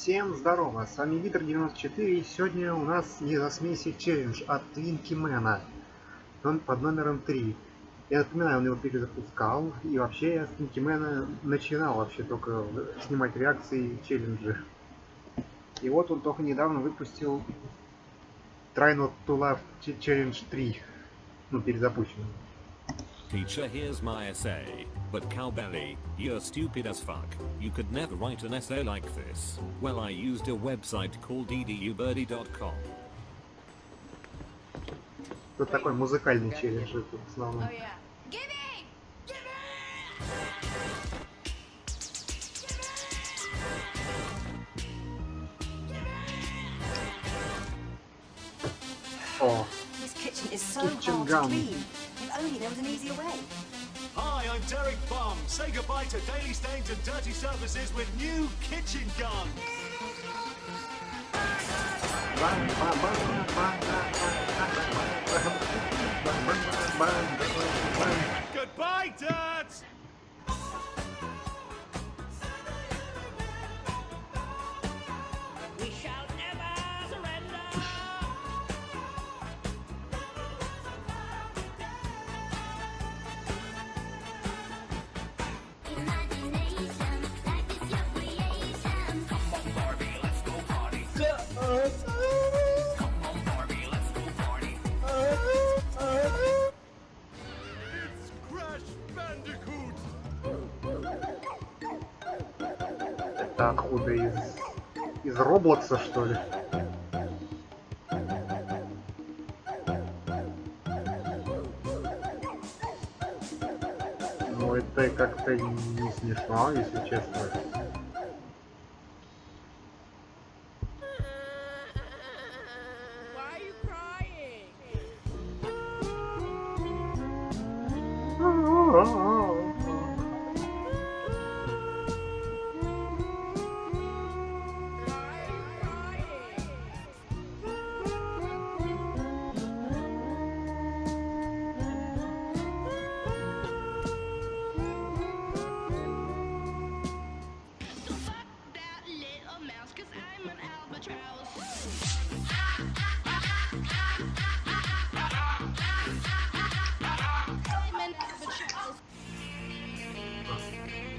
Всем здорово, с вами Витер94 и сегодня у нас не за смеси челлендж от Твинкимена под номером 3. Я напоминаю, он его перезапускал и вообще я с Твинкимена начинал вообще только снимать реакции челленджи. И вот он только недавно выпустил Try Not To Love Challenge 3, ну перезапущенный. Teacher, here's my essay. But Cowbelly, you're stupid as fuck. You could never write an essay like this. Well, I used a website called edubirdie.com. Тут такой музыкальный челлендж в основном. Oh, yeah. Gimme! О, This kitchen is so Kitchen hard gun. to clean. Only there was an easier way. Hi, I'm Derek Bum. Say goodbye to daily stains and dirty surfaces with new kitchen gun. Goodbye, dirt! Это откуда из из Роблокса что ли? Ну это как-то не смешно, если честно.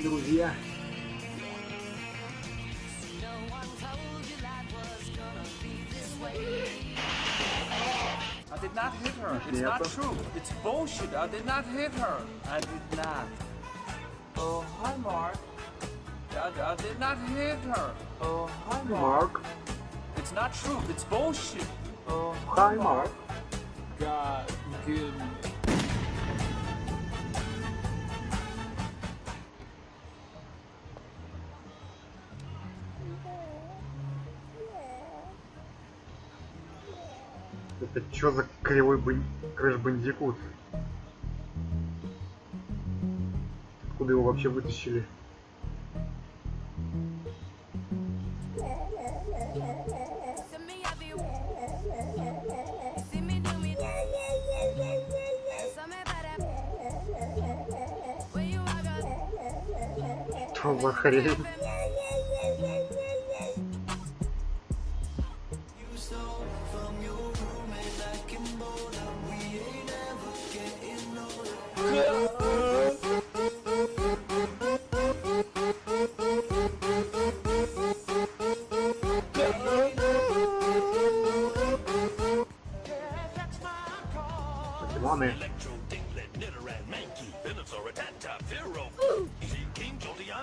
Друзья, I did not hit her. It's not Neta. true. It's bullshit. I did not hit her. I did not. Oh, hi, Mark. I, I did not hit her. Oh, hi, Mark. Марк, It's not true. It's bullshit. Oh, хай Марк. God, give me. Это чё за кривой бан... крэш бандикут? Откуда его вообще вытащили? Send me up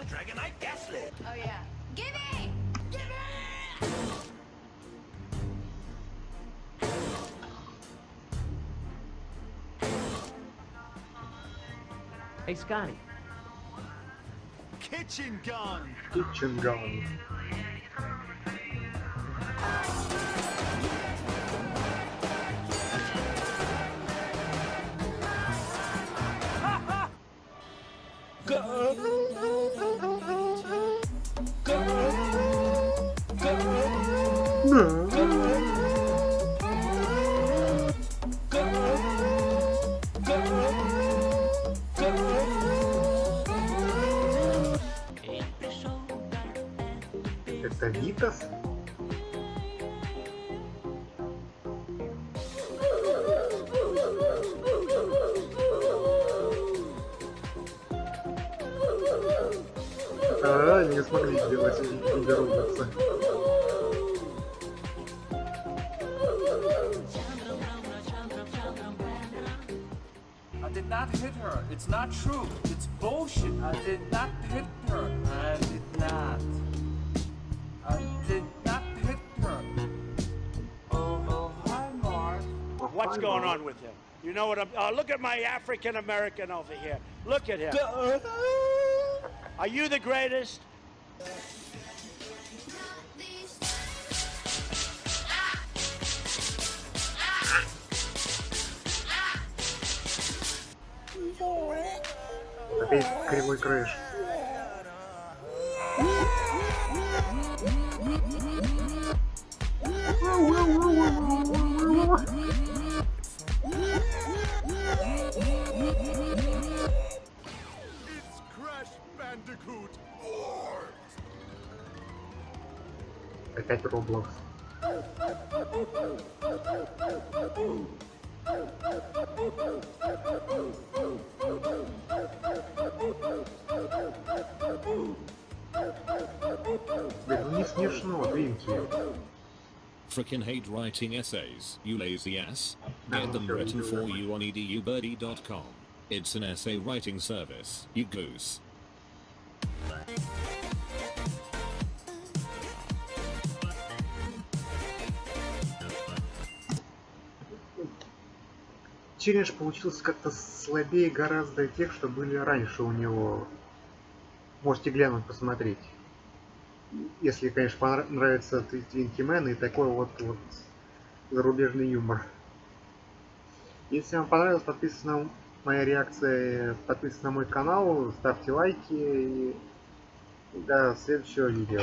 Dragonite, Gaslit. Oh, yeah. Gimme! Hey, Scotty. Kitchen gun! Kitchen Gun. Это Витас? А, не смогли сделать Игорь not hit her. It's not true. It's bullshit. I did not hit her. I did not. I did not hit her. Oh, oh, hi, Mark. What's going on with him? You know what I'm. Uh, look at my African American over here. Look at him. Are you the greatest? Опять кривой крыш. Опять Роблокс. Блин, ну не смешно, Твинки. Frickin' hate writing essays, you lazy ass. Get No, them sure, written sure. for you on E edubirdie.com. It's an essay writing service, you goose. Челлендж получился как-то слабее гораздо тех, что были раньше у него. Можете глянуть, посмотреть. Если, конечно, понра- нравится Twinkie Man и такой вот, вот зарубежный юмор. Если вам понравилось, подписывайтесь на моя реакция, подписывайтесь на мой канал, ставьте лайки и до следующего видео.